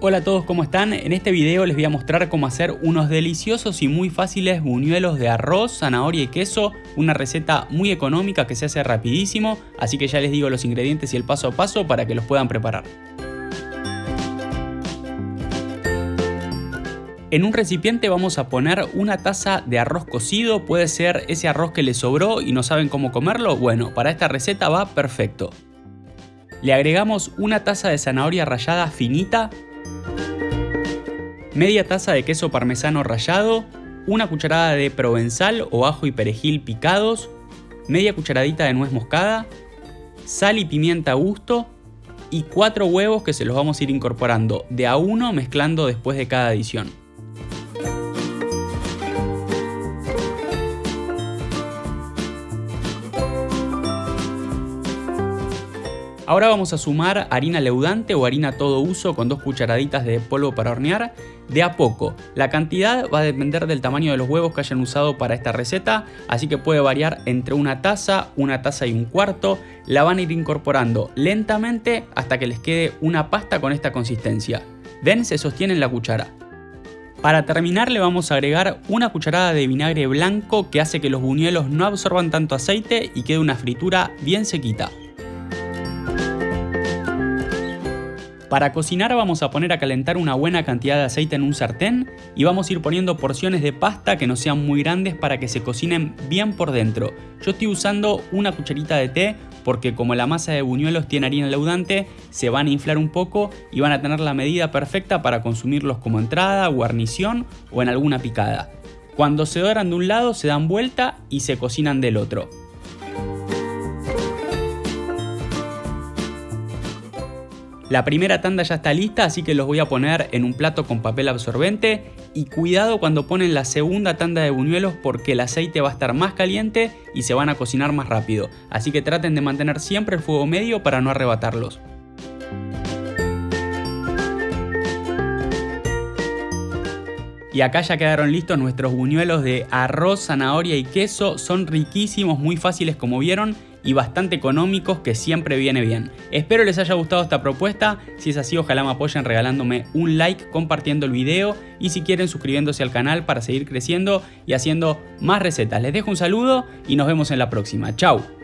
Hola a todos, ¿cómo están? En este video les voy a mostrar cómo hacer unos deliciosos y muy fáciles buñuelos de arroz, zanahoria y queso, una receta muy económica que se hace rapidísimo, así que ya les digo los ingredientes y el paso a paso para que los puedan preparar. En un recipiente vamos a poner una taza de arroz cocido, puede ser ese arroz que les sobró y no saben cómo comerlo, bueno, para esta receta va perfecto. Le agregamos una taza de zanahoria rallada finita, media taza de queso parmesano rallado, una cucharada de provenzal o ajo y perejil picados, media cucharadita de nuez moscada, sal y pimienta a gusto y cuatro huevos que se los vamos a ir incorporando de a uno mezclando después de cada adición. Ahora vamos a sumar harina leudante o harina todo uso con dos cucharaditas de polvo para hornear de a poco. La cantidad va a depender del tamaño de los huevos que hayan usado para esta receta, así que puede variar entre una taza, una taza y un cuarto. La van a ir incorporando lentamente hasta que les quede una pasta con esta consistencia. ¿Ven? Se sostiene en la cuchara. Para terminar le vamos a agregar una cucharada de vinagre blanco que hace que los buñuelos no absorban tanto aceite y quede una fritura bien sequita. Para cocinar vamos a poner a calentar una buena cantidad de aceite en un sartén y vamos a ir poniendo porciones de pasta que no sean muy grandes para que se cocinen bien por dentro. Yo estoy usando una cucharita de té porque como la masa de buñuelos tiene harina leudante, se van a inflar un poco y van a tener la medida perfecta para consumirlos como entrada, guarnición o en alguna picada. Cuando se doran de un lado se dan vuelta y se cocinan del otro. La primera tanda ya está lista, así que los voy a poner en un plato con papel absorbente y cuidado cuando ponen la segunda tanda de buñuelos porque el aceite va a estar más caliente y se van a cocinar más rápido, así que traten de mantener siempre el fuego medio para no arrebatarlos. Y acá ya quedaron listos nuestros buñuelos de arroz, zanahoria y queso. Son riquísimos, muy fáciles como vieron y bastante económicos que siempre viene bien. Espero les haya gustado esta propuesta, si es así ojalá me apoyen regalándome un like, compartiendo el video y si quieren suscribiéndose al canal para seguir creciendo y haciendo más recetas. Les dejo un saludo y nos vemos en la próxima. Chao.